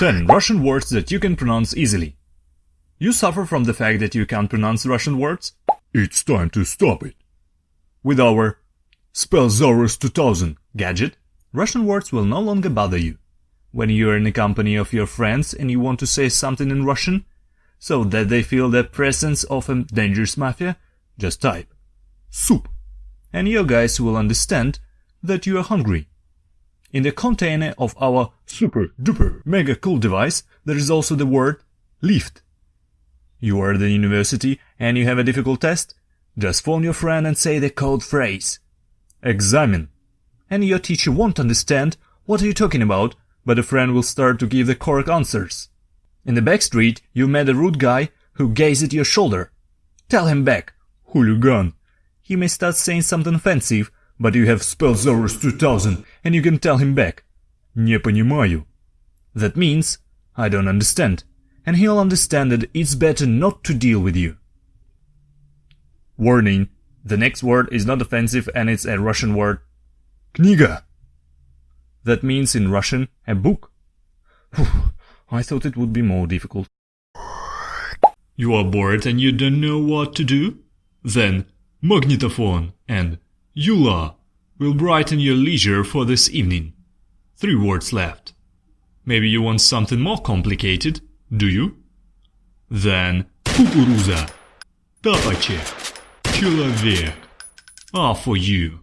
10 Russian words that you can pronounce easily. You suffer from the fact that you can't pronounce Russian words? It's time to stop it. With our Spellzaurus 2000 gadget, Russian words will no longer bother you. When you are in the company of your friends and you want to say something in Russian, so that they feel the presence of a dangerous mafia, just type soup, and your guys will understand that you are hungry. In the container of our super duper mega cool device, there is also the word lift. You are at the university and you have a difficult test? Just phone your friend and say the code phrase. Examine. And your teacher won't understand what are you talking about, but the friend will start to give the correct answers. In the back street, you met a rude guy who gazed at your shoulder. Tell him back, hooligan. He may start saying something offensive, but you have Spellzaurus 2000 and you can tell him back. Не понимаю. That means, I don't understand, and he'll understand that it's better not to deal with you. Warning, the next word is not offensive and it's a Russian word. Книга. That means in Russian, a book. Whew, I thought it would be more difficult. You are bored and you don't know what to do? Then magnetophone and Eula will brighten your leisure for this evening. Three words left. Maybe you want something more complicated, do you? Then кукуруза, тапочек, человек are for you.